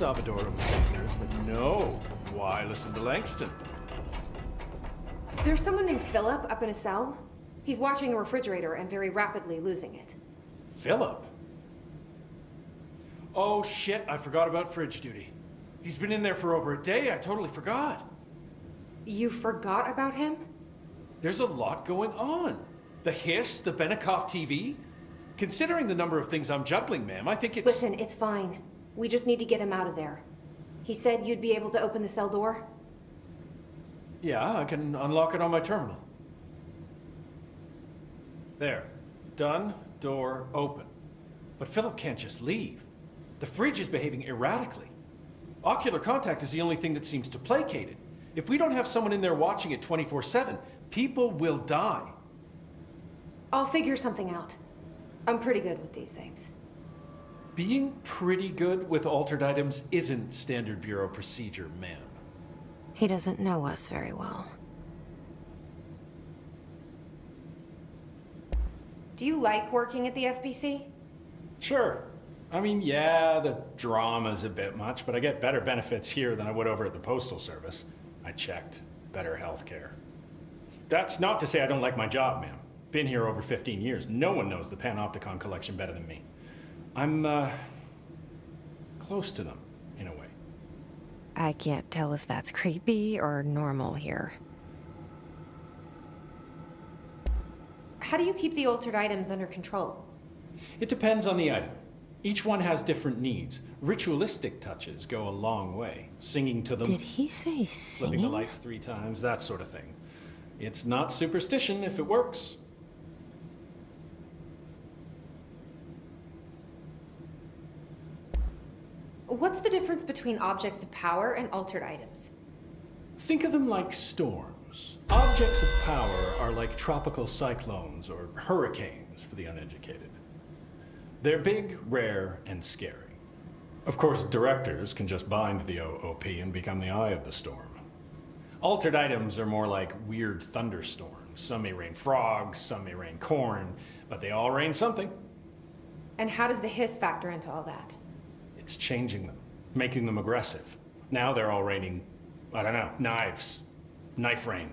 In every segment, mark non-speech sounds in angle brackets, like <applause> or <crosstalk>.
Salvador dangerous, but no. Why listen to Langston? There's someone named Philip up in a cell. He's watching a refrigerator and very rapidly losing it. Philip? Oh shit, I forgot about fridge duty. He's been in there for over a day, I totally forgot. You forgot about him? There's a lot going on. The hiss, the Benikoff TV. Considering the number of things I'm juggling, ma'am, I think it's... Listen, it's fine. We just need to get him out of there. He said you'd be able to open the cell door. Yeah, I can unlock it on my terminal. There. Done. Door open. But Philip can't just leave. The fridge is behaving erratically. Ocular contact is the only thing that seems to placate it. If we don't have someone in there watching it 24-7, people will die. I'll figure something out. I'm pretty good with these things. Being pretty good with altered items isn't standard bureau procedure, ma'am. He doesn't know us very well. Do you like working at the FBC? Sure. I mean, yeah, the drama's a bit much, but I get better benefits here than I would over at the Postal Service. I checked. Better health care. That's not to say I don't like my job, ma'am. Been here over 15 years. No one knows the Panopticon collection better than me. I'm, uh, close to them, in a way. I can't tell if that's creepy or normal here. How do you keep the altered items under control? It depends on the item. Each one has different needs. Ritualistic touches go a long way. Singing to them, Did he say singing? flipping the lights three times, that sort of thing. It's not superstition if it works. What's the difference between objects of power and altered items? Think of them like storms. Objects of power are like tropical cyclones or hurricanes for the uneducated. They're big, rare, and scary. Of course, directors can just bind the OOP and become the eye of the storm. Altered items are more like weird thunderstorms. Some may rain frogs, some may rain corn, but they all rain something. And how does the hiss factor into all that? It's changing them, making them aggressive. Now they're all raining, I don't know, knives. Knife rain.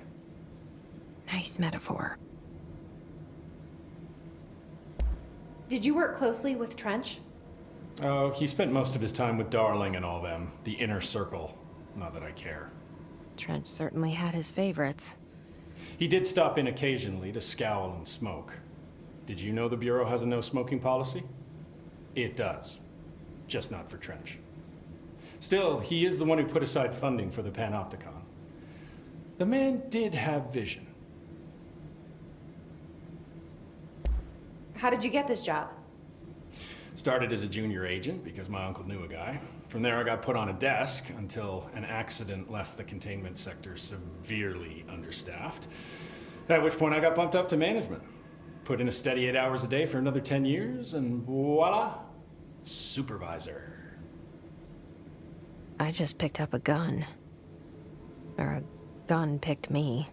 Nice metaphor. Did you work closely with Trench? Oh, he spent most of his time with Darling and all them. The inner circle. Not that I care. Trench certainly had his favorites. He did stop in occasionally to scowl and smoke. Did you know the Bureau has a no smoking policy? It does. Just not for Trench. Still, he is the one who put aside funding for the Panopticon. The man did have vision. How did you get this job? Started as a junior agent because my uncle knew a guy. From there, I got put on a desk until an accident left the containment sector severely understaffed. At which point, I got bumped up to management. Put in a steady eight hours a day for another 10 years, and voila, supervisor. I just picked up a gun. Or a gun picked me.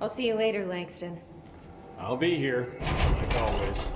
I'll see you later, Langston. I'll be here, like always.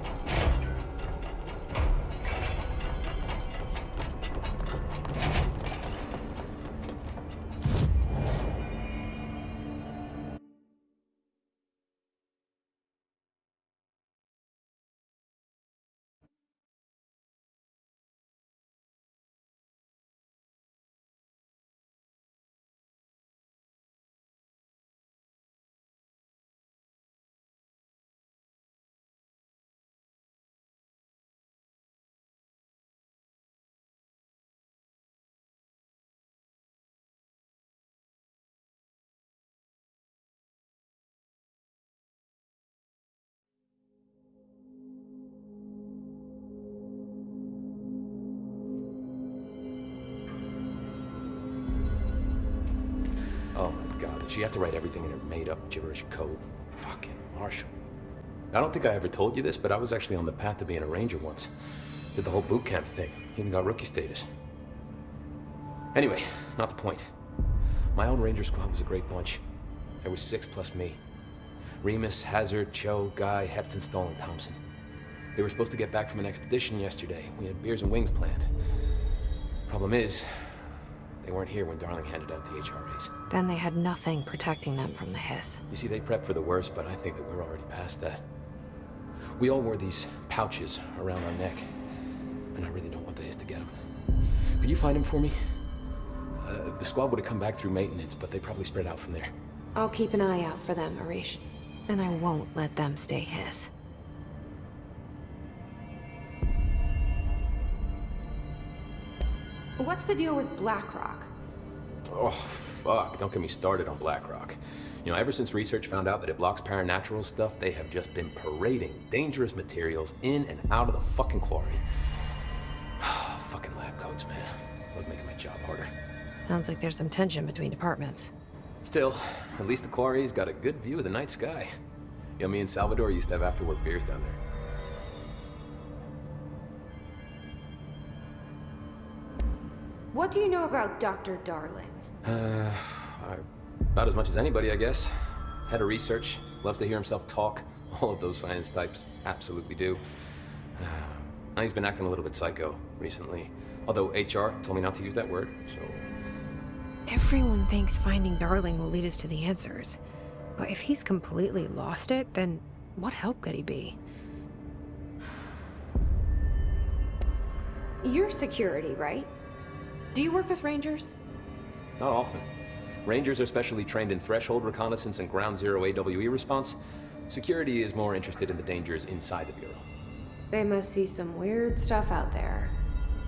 She have to write everything in her made-up gibberish code? Fucking Marshall. I don't think I ever told you this, but I was actually on the path to being a ranger once. Did the whole boot camp thing. Even got rookie status. Anyway, not the point. My own ranger squad was a great bunch. There was six plus me. Remus, Hazard, Cho, Guy, Hepton, Stoll, and Thompson. They were supposed to get back from an expedition yesterday. We had beers and wings planned. Problem is, they weren't here when Darling handed out the HRAs. Then they had nothing protecting them from the hiss. You see, they prepped for the worst, but I think that we're already past that. We all wore these pouches around our neck, and I really don't want the hiss to get them. Could you find him for me? Uh, the squad would have come back through maintenance, but they probably spread out from there. I'll keep an eye out for them, Arish. And I won't let them stay hiss. What's the deal with BlackRock? Oh, fuck. Don't get me started on BlackRock. You know, ever since research found out that it blocks paranatural stuff, they have just been parading dangerous materials in and out of the fucking quarry. <sighs> fucking lab coats, man. Look, making my job harder. Sounds like there's some tension between departments. Still, at least the quarry's got a good view of the night sky. You know, me and Salvador used to have after-work beers down there. What do you know about Dr. Darling? Uh, about as much as anybody, I guess. Head of research, loves to hear himself talk. <laughs> All of those science types absolutely do. Uh, now he's been acting a little bit psycho recently. Although HR told me not to use that word, so... Everyone thinks finding Darling will lead us to the answers. But if he's completely lost it, then what help could he be? You're security, right? Do you work with Rangers? Not often. Rangers are specially trained in threshold reconnaissance and ground zero AWE response. Security is more interested in the dangers inside the Bureau. They must see some weird stuff out there.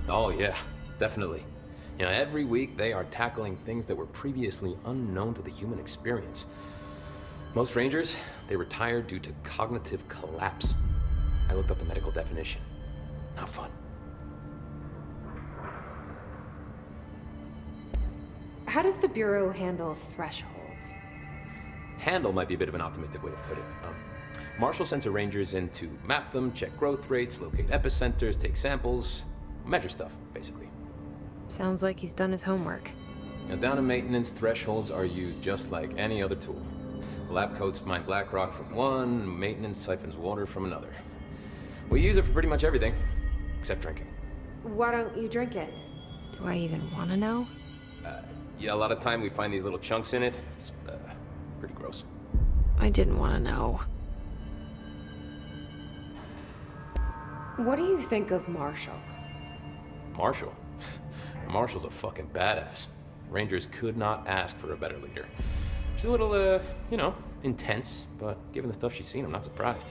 Oh, yeah, definitely. You know, every week they are tackling things that were previously unknown to the human experience. Most Rangers, they retire due to cognitive collapse. I looked up the medical definition. Not fun. How does the Bureau handle thresholds? Handle might be a bit of an optimistic way to put it. Um, Marshall sends her rangers in to map them, check growth rates, locate epicenters, take samples, measure stuff, basically. Sounds like he's done his homework. Now, down in maintenance, thresholds are used just like any other tool. The lab coats mine black rock from one, maintenance siphons water from another. We use it for pretty much everything, except drinking. Why don't you drink it? Do I even want to know? Yeah, a lot of time we find these little chunks in it. It's uh, pretty gross. I didn't want to know. What do you think of Marshall? Marshall? <laughs> Marshall's a fucking badass. Rangers could not ask for a better leader. She's a little, uh, you know, intense, but given the stuff she's seen, I'm not surprised.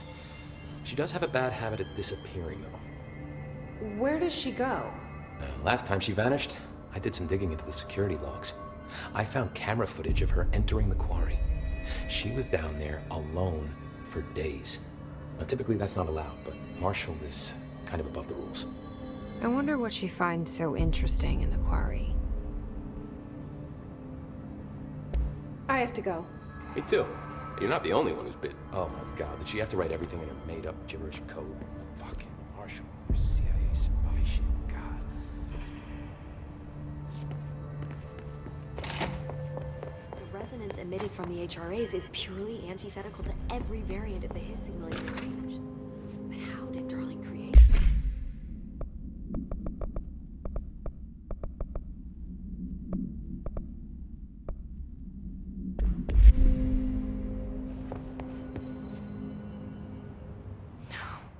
She does have a bad habit of disappearing, though. Where does she go? Uh, last time she vanished, I did some digging into the security logs. I found camera footage of her entering the quarry. She was down there alone for days. Now, typically that's not allowed, but Marshall is kind of above the rules. I wonder what she finds so interesting in the quarry. I have to go. Me too. You're not the only one who's bit. Oh my god, did she have to write everything in her made up gibberish code? Fucking Marshall resonance emitted from the HRAs is purely antithetical to every variant of the Hiss signaling range. But how did Darling create?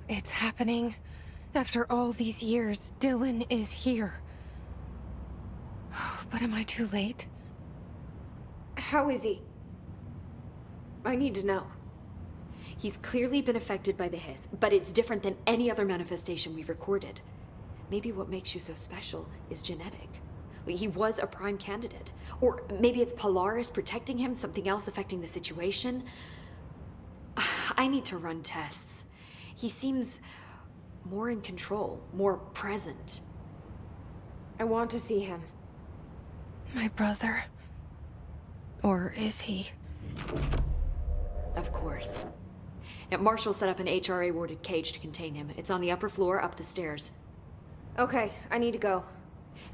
It's happening. After all these years, Dylan is here. Oh, but am I too late? How is he? I need to know. He's clearly been affected by the Hiss, but it's different than any other manifestation we've recorded. Maybe what makes you so special is genetic. He was a prime candidate. Or maybe it's Polaris protecting him, something else affecting the situation. I need to run tests. He seems more in control, more present. I want to see him. My brother? Or is he? Of course. Now, Marshall set up an HRA warded cage to contain him. It's on the upper floor, up the stairs. Okay, I need to go.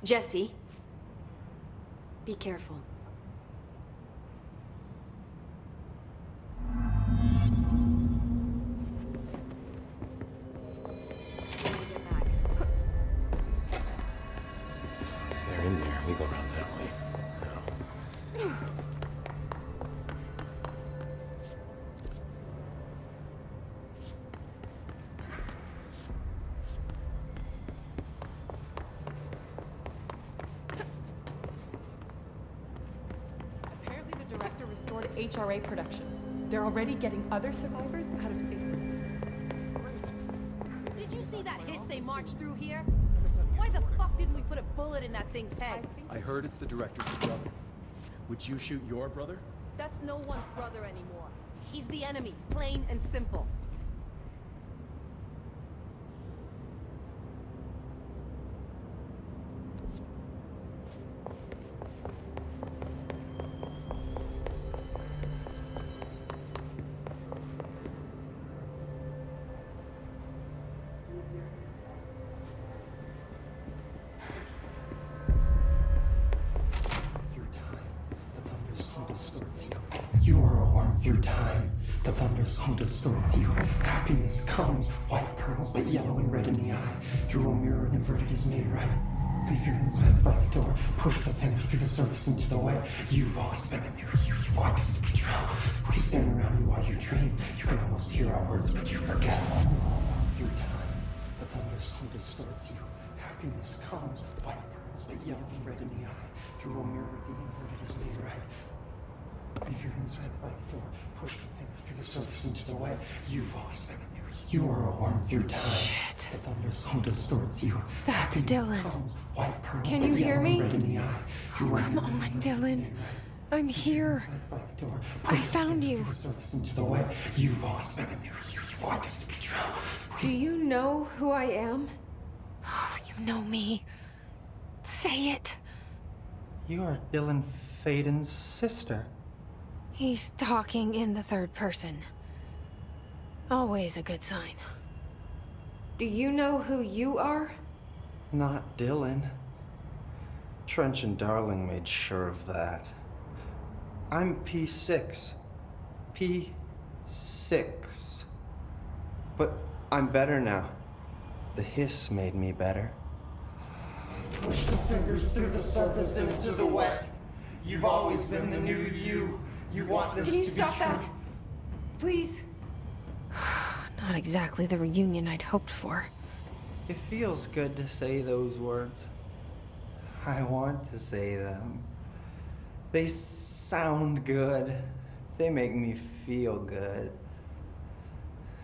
Jesse, be careful. Already getting other survivors out of safe rooms. Did you see that hiss they marched through here? Why the fuck didn't we put a bullet in that thing's head? I heard it's the director's brother. Would you shoot your brother? That's no one's brother anymore. He's the enemy, plain and simple. By the door. I found you. surface into the wet. You've always been a near you. Want us to control. Do you know who I am? Oh, You know me. Say it. You are Dylan Faden's sister. He's talking in the third person. Always a good sign. Do you know who you are? Not Dylan. Trench and Darling made sure of that. I'm P6. P6. But I'm better now. The hiss made me better. Push the fingers through the surface into the wet. You've always been the new you. You want this Can you to stop be true. that? Please? <sighs> Not exactly the reunion I'd hoped for. It feels good to say those words. I want to say them. They sound good. They make me feel good.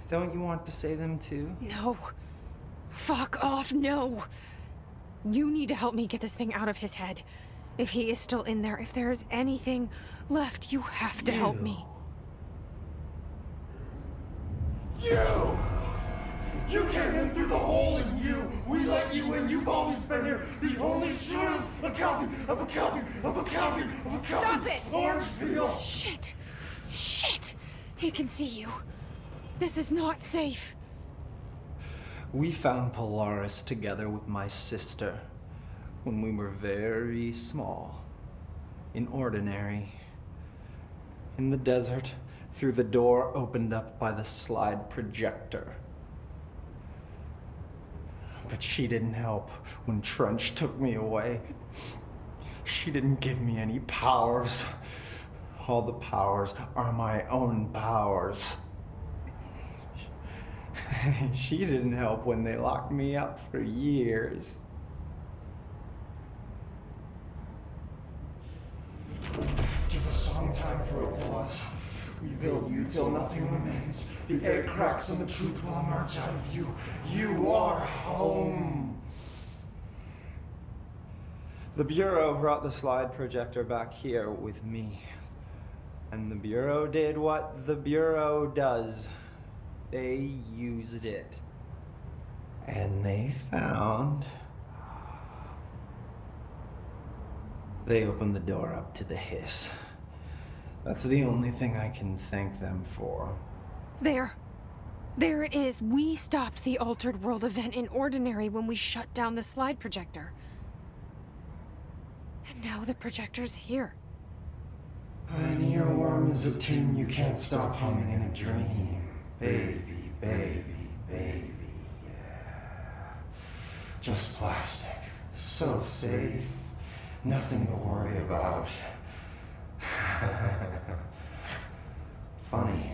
Don't you want to say them too? No. Fuck off, no. You need to help me get this thing out of his head. If he is still in there, if there is anything left, you have to help me. You! You came in through the hole in you! We let you in! You've always been here! The only true! A copy of a copy of a copy of a copy! Stop it! Orange peel! Shit! Shit! He can see you. This is not safe. We found Polaris together with my sister when we were very small, in ordinary, in the desert, through the door opened up by the slide projector. But she didn't help when Trench took me away. She didn't give me any powers. All the powers are my own powers. <laughs> she didn't help when they locked me up for years. After the song time for applause, we build you till nothing remains. The air cracks and the truth will emerge out of you. You are home. The Bureau brought the slide projector back here with me. And the Bureau did what the Bureau does. They used it. And they found... They opened the door up to the hiss. That's the only thing I can thank them for. There. There it is. We stopped the Altered World event in Ordinary when we shut down the slide projector. And now the projector's here. An earworm is a tune you can't stop humming in a dream. Baby, baby, baby, yeah. Just plastic. So safe. Nothing to worry about. <laughs> Funny.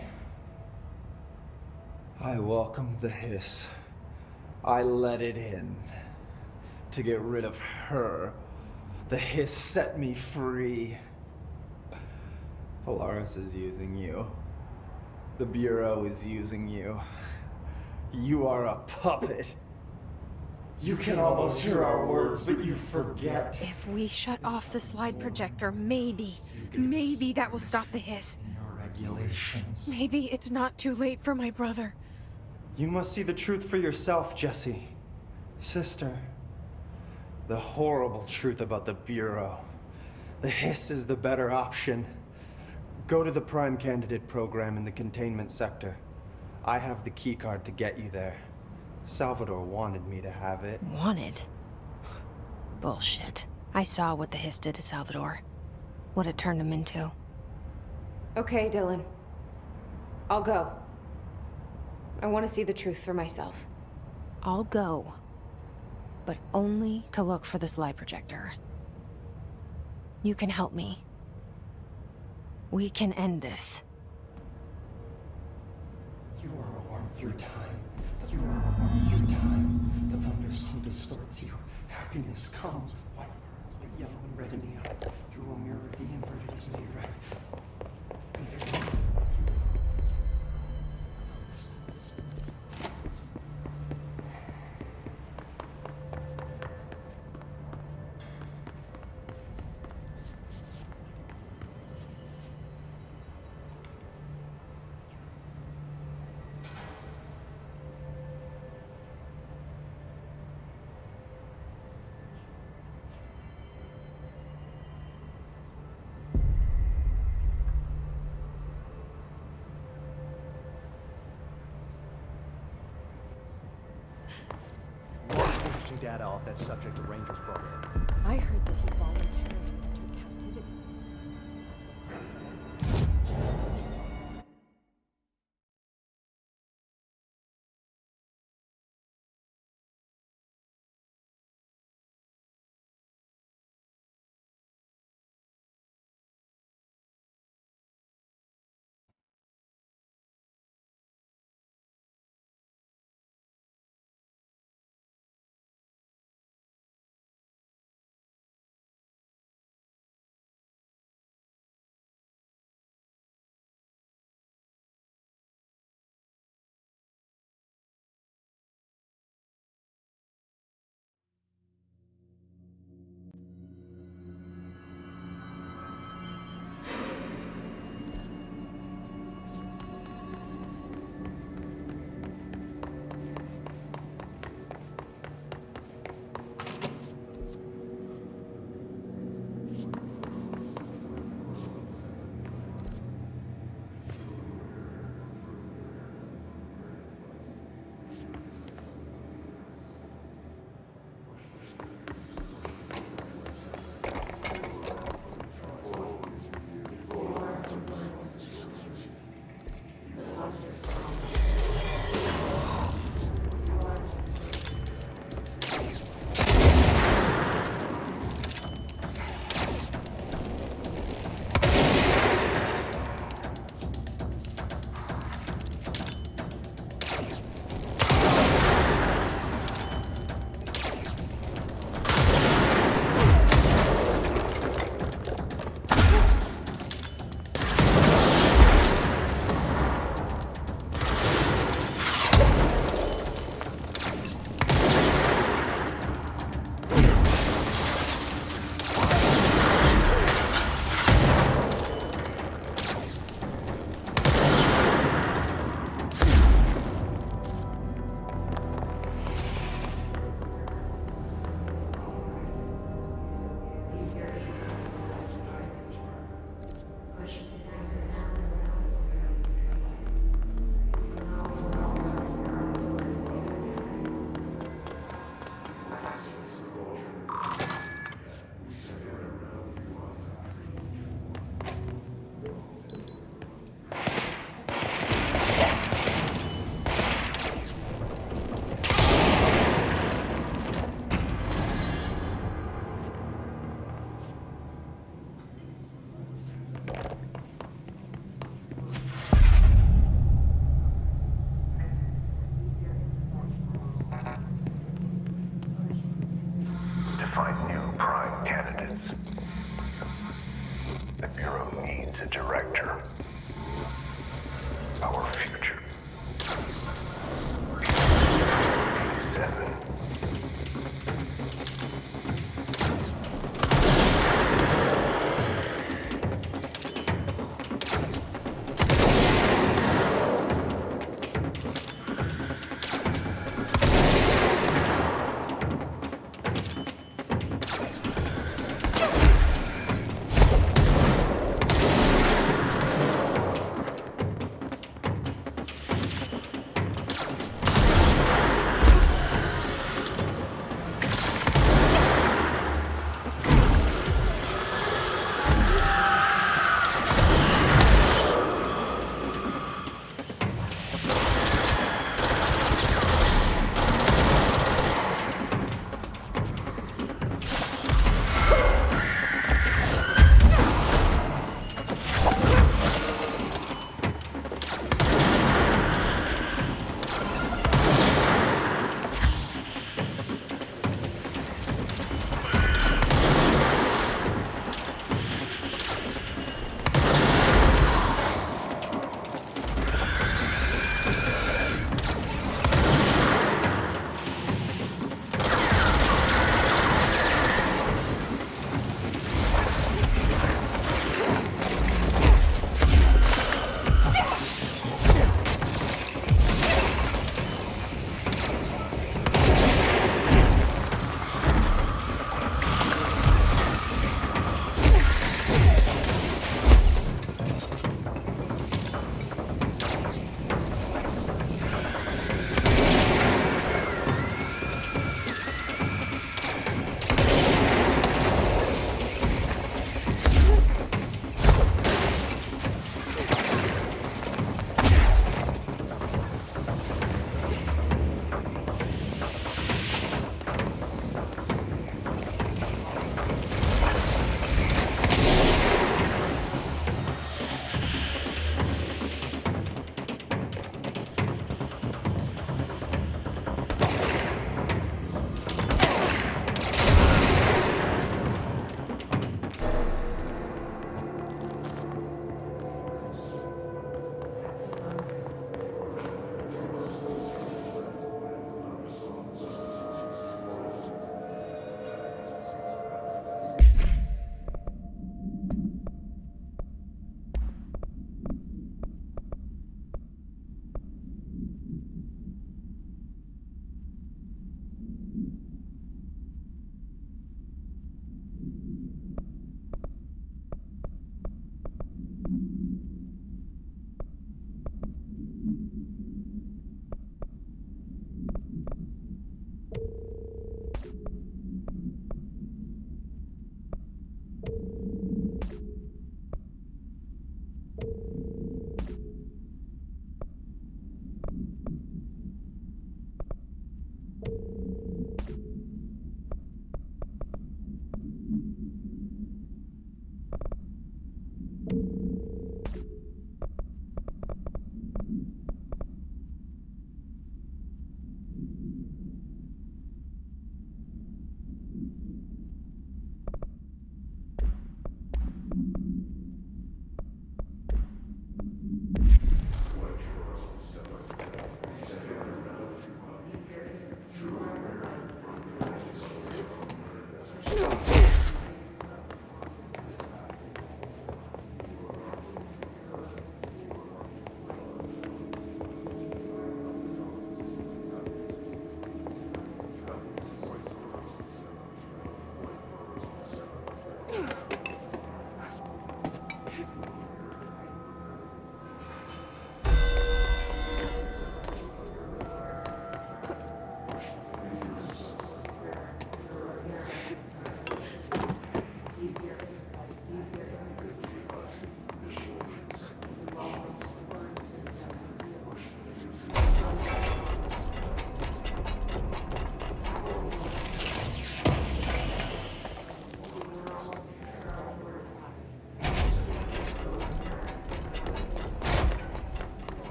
I welcomed the hiss. I let it in. To get rid of her. The hiss set me free. Polaris is using you. The Bureau is using you. You are a puppet. You can almost hear our words, but you forget. If we shut off the slide projector, maybe, maybe that will stop the hiss. Your regulations. Maybe it's not too late for my brother. You must see the truth for yourself, Jesse. Sister. The horrible truth about the Bureau. The hiss is the better option. Go to the Prime Candidate program in the containment sector. I have the keycard to get you there. Salvador wanted me to have it. Wanted? Bullshit. I saw what the hiss did to Salvador. What it turned him into. Okay, Dylan. I'll go. I want to see the truth for myself. I'll go. But only to look for this slide projector. You can help me. We can end this. You are a worm through time. You are a worm through time. The thunderstorm distorts you. Happiness comes. White pearls, but yellow and red in the eye. Through a mirror, the inverted is subject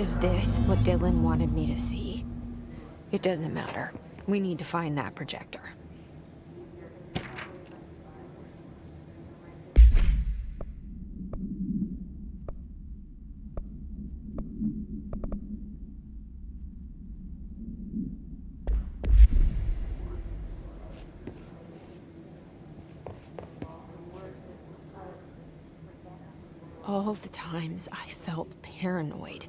Is this what Dylan wanted me to see? It doesn't matter. We need to find that projector. All the times I felt paranoid,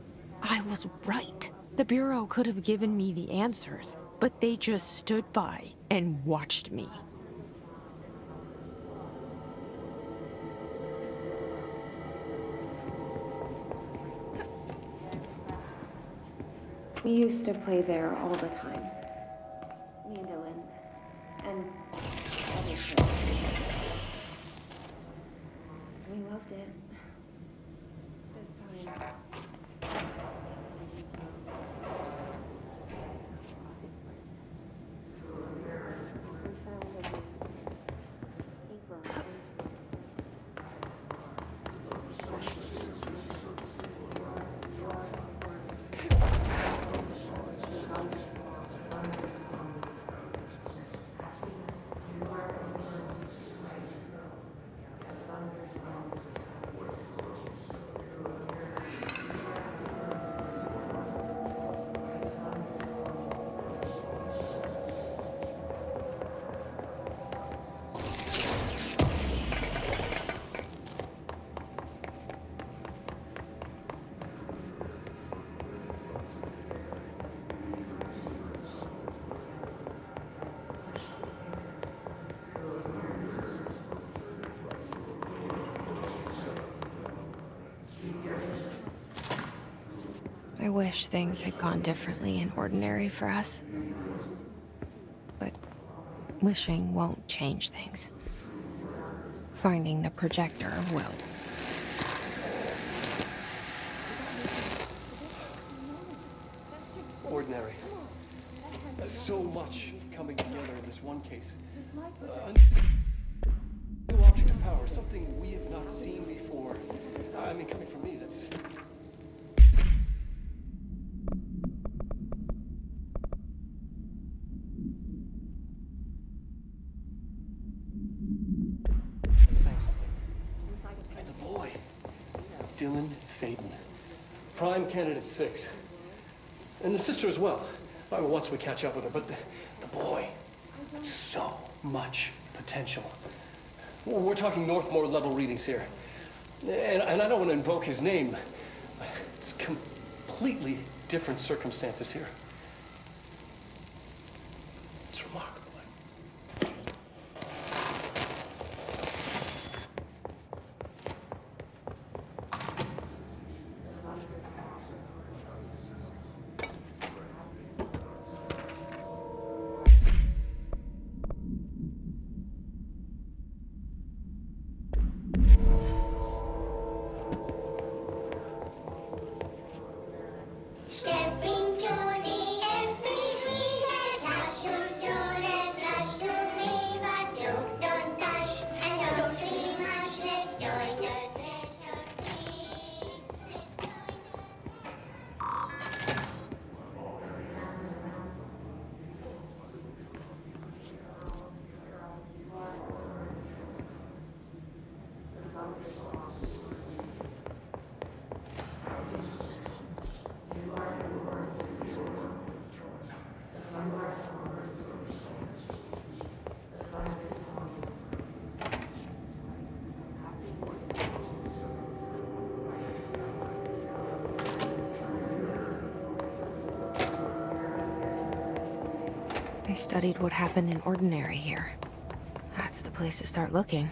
was right. The Bureau could have given me the answers, but they just stood by and watched me. We used to play there all the time. Wish things had gone differently in Ordinary for us. But wishing won't change things. Finding the projector will. Catch up with her, but the, the boy, so much potential. We're talking Northmoor level readings here. And, and I don't want to invoke his name. It's completely different circumstances here. Studied what happened in Ordinary here. That's the place to start looking.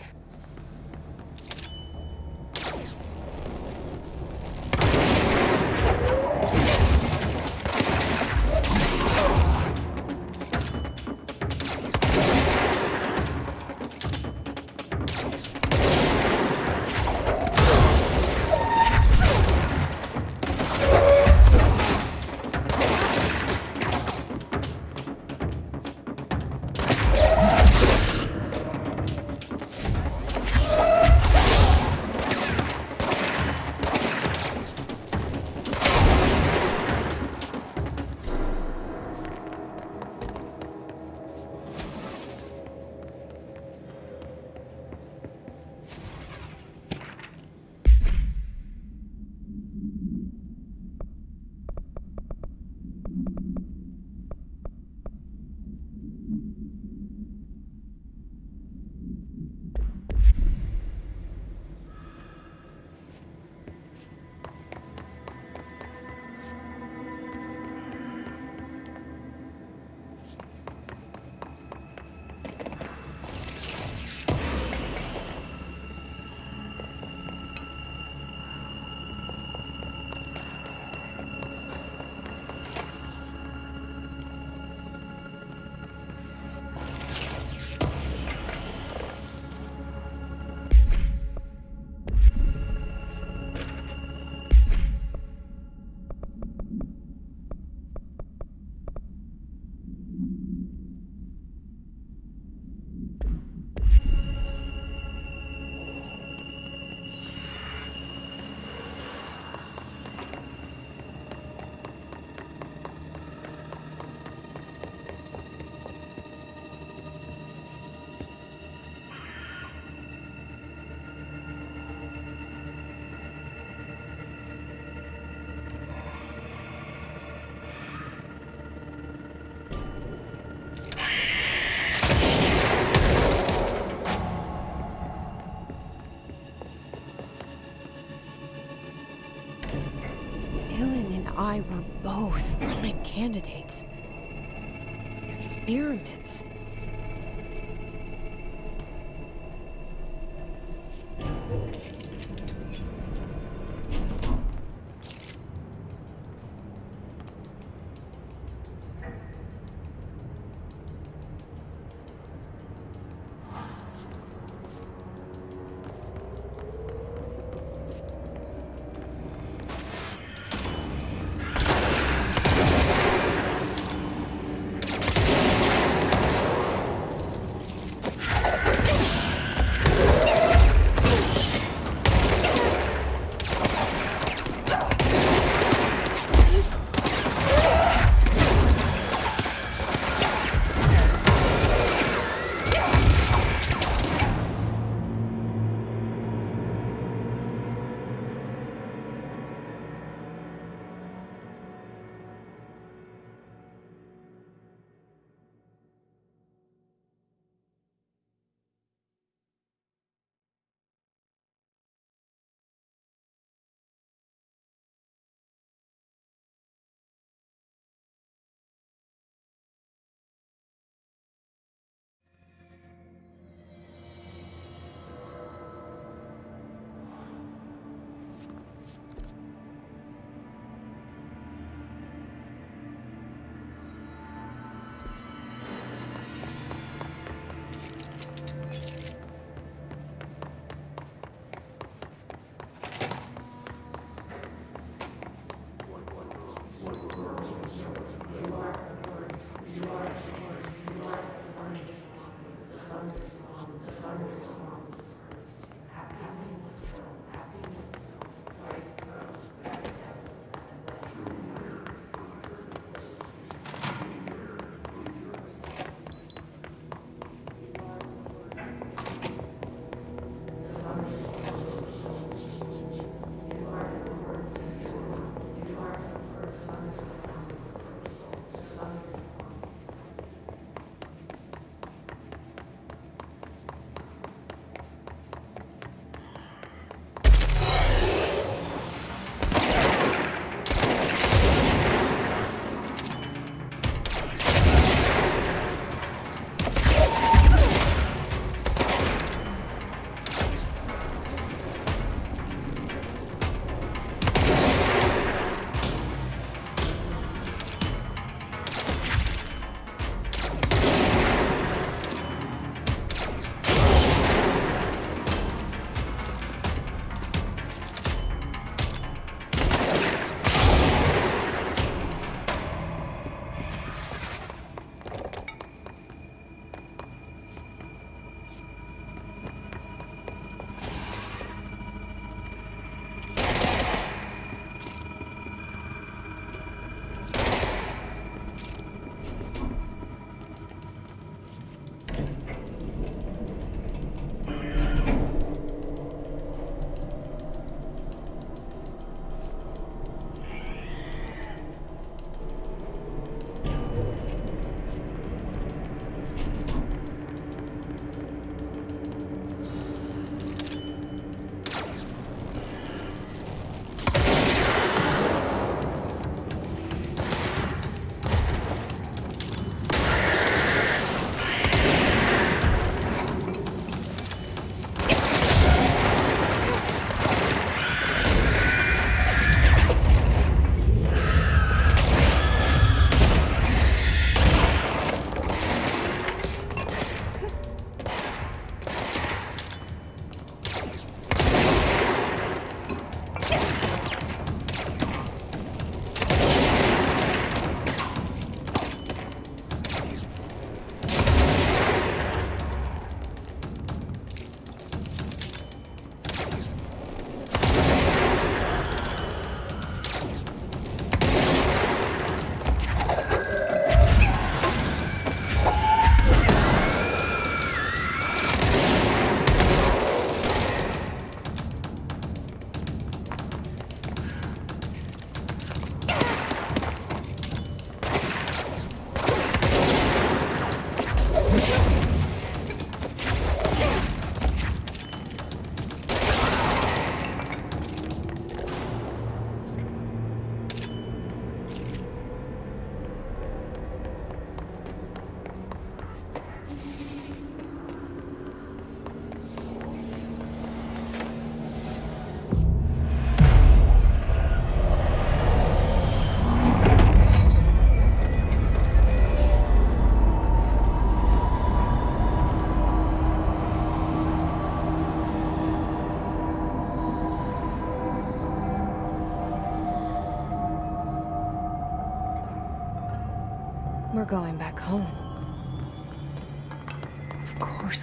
Candidates. Experiments.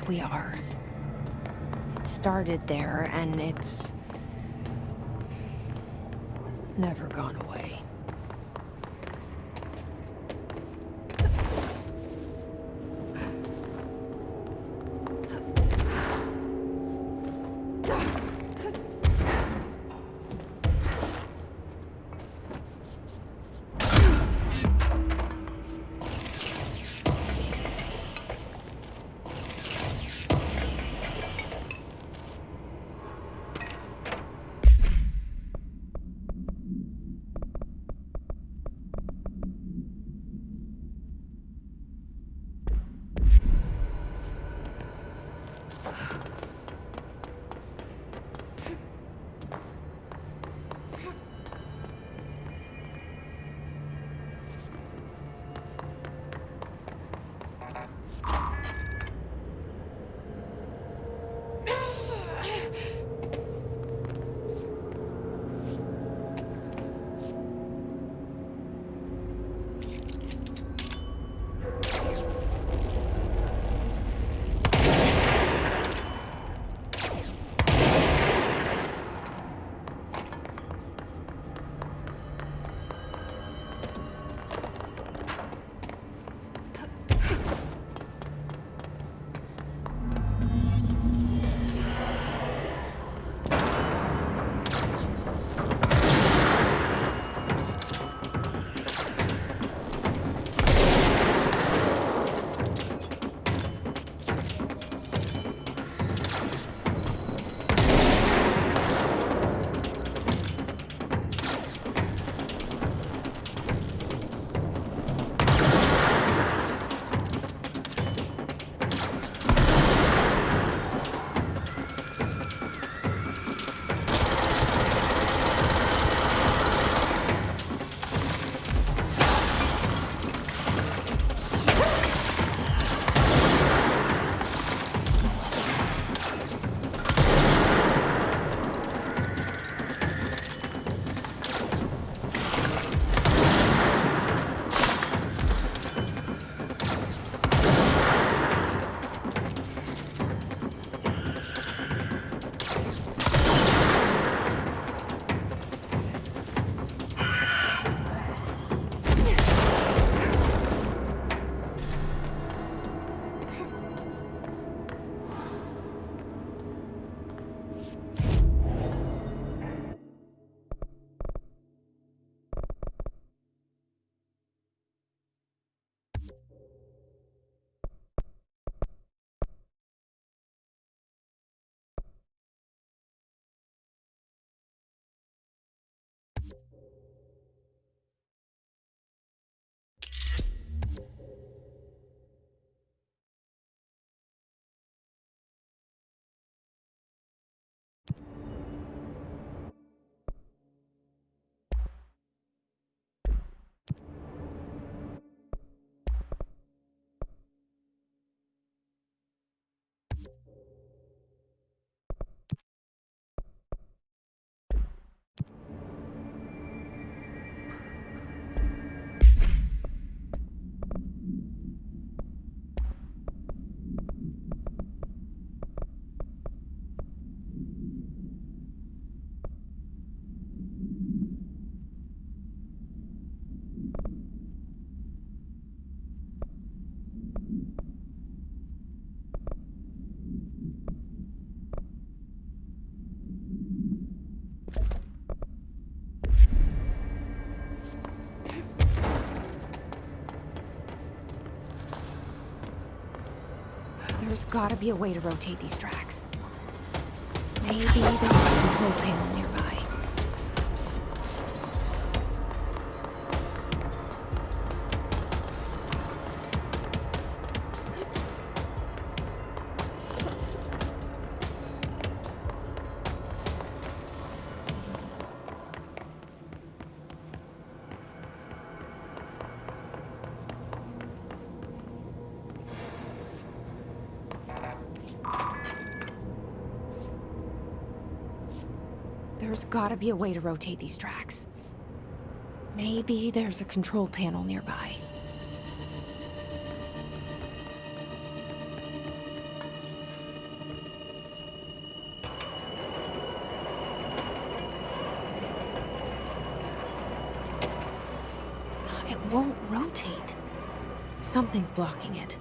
Course we are. It started there, and it's... There's gotta be a way to rotate these tracks. Maybe there's a control panel nearby. gotta be a way to rotate these tracks. Maybe there's a control panel nearby. It won't rotate. Something's blocking it.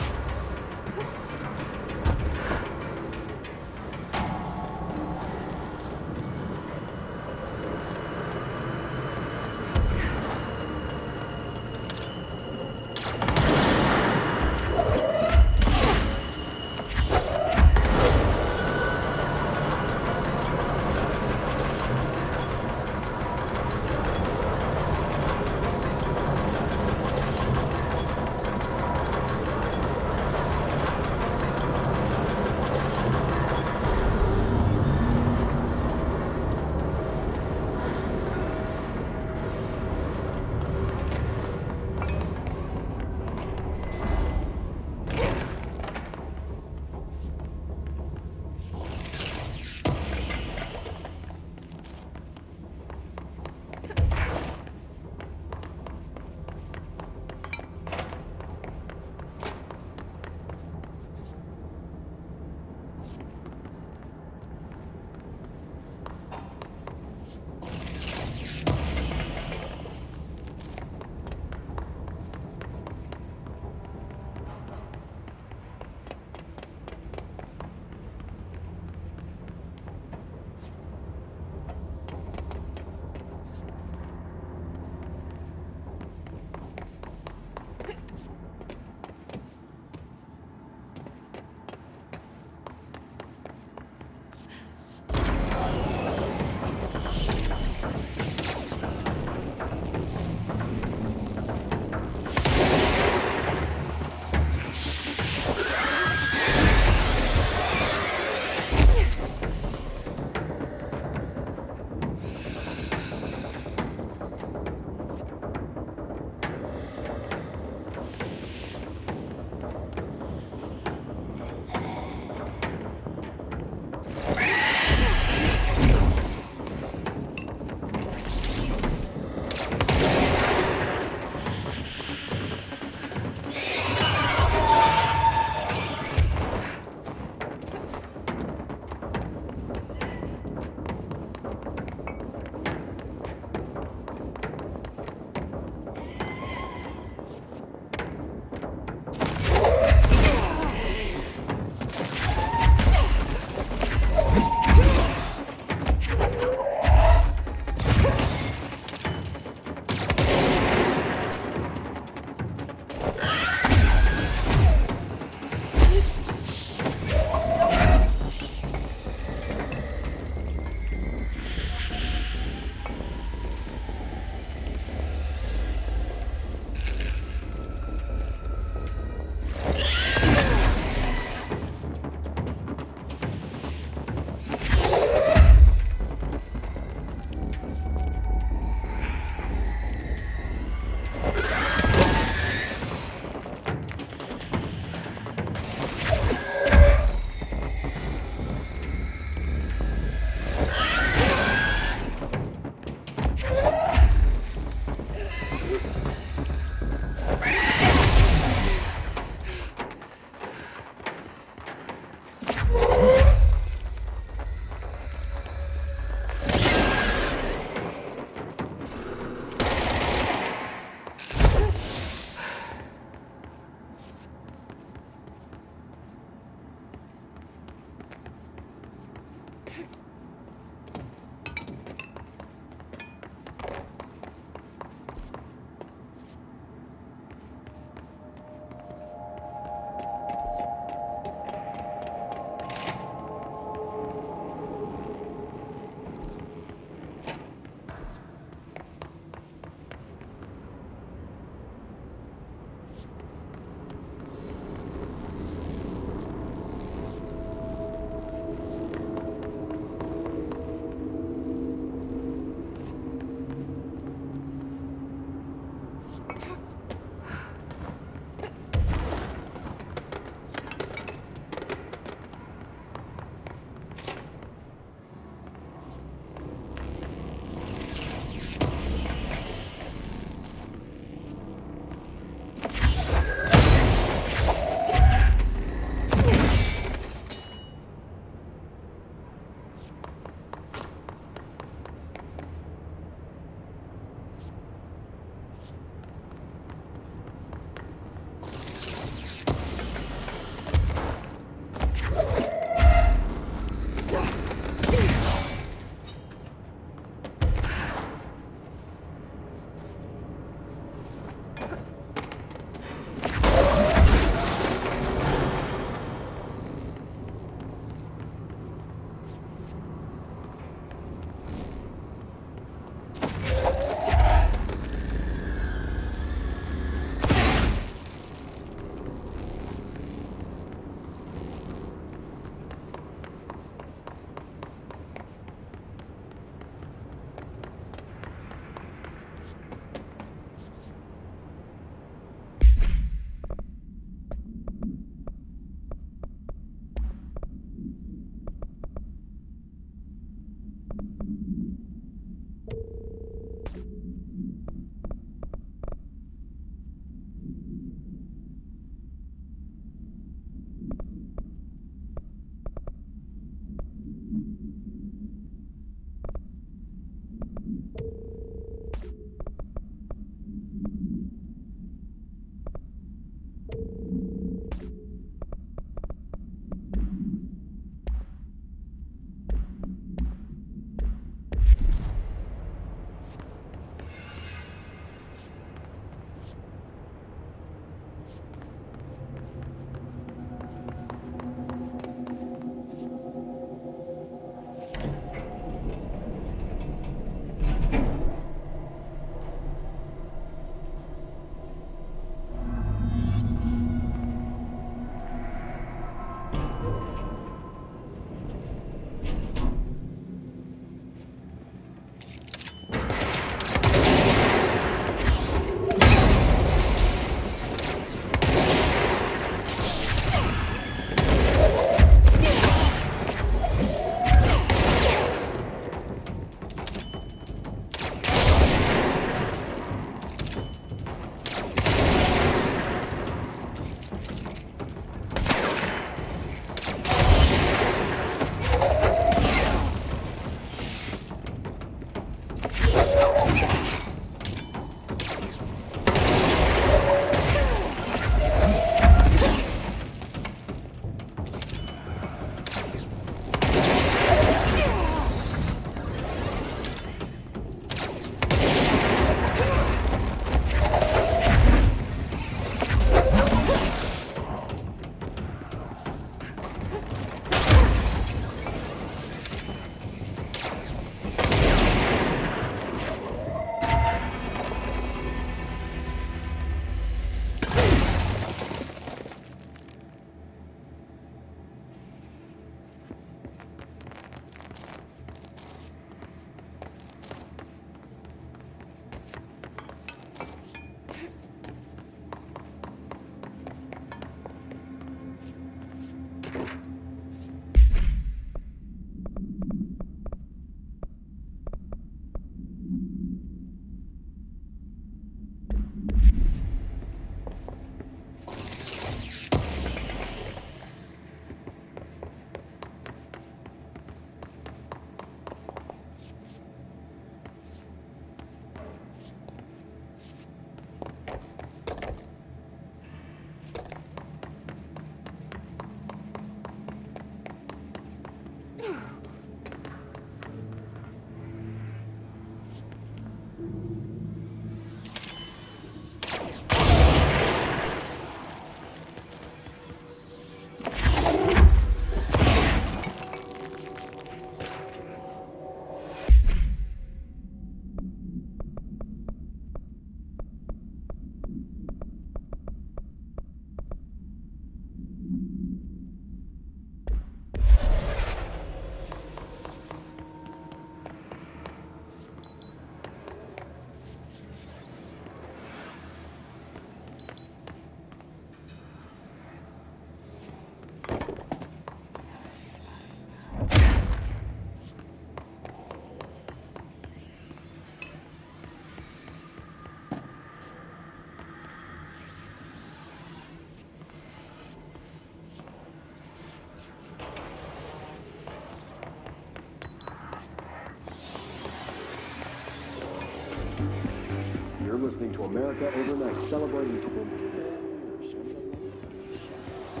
Listening to America Overnight, celebrating 29 years of the late shadows.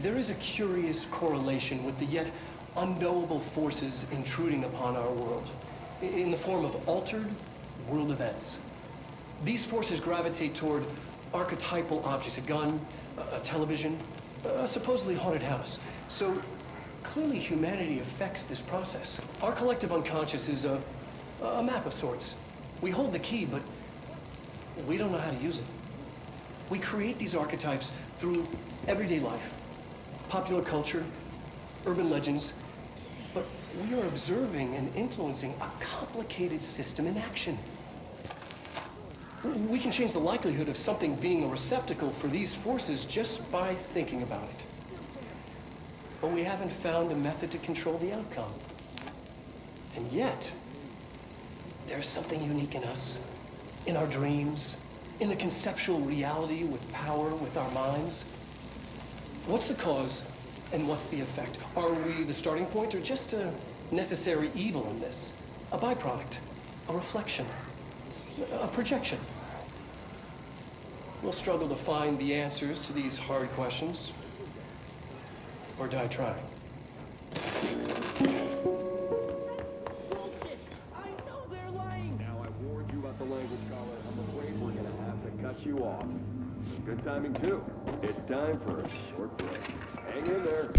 There is a curious correlation with the yet unknowable forces intruding upon our world in the form of altered world events. These forces gravitate toward archetypal objects, a gun, a a television, a supposedly haunted house. So clearly humanity affects this process. Our collective unconscious is a, a map of sorts. We hold the key, but we don't know how to use it. We create these archetypes through everyday life, popular culture, urban legends, but we are observing and influencing a complicated system in action. We can change the likelihood of something being a receptacle for these forces just by thinking about it. But we haven't found a method to control the outcome. And yet, there's something unique in us, in our dreams, in the conceptual reality with power with our minds. What's the cause and what's the effect? Are we the starting point or just a necessary evil in this? A byproduct, a reflection, a projection? We'll struggle to find the answers to these hard questions or die trying. Bullshit! I know they're lying! Now I warned you about the language collar. I'm afraid we're gonna have to cut you off. Good timing, too. It's time for a short break. Hang in there.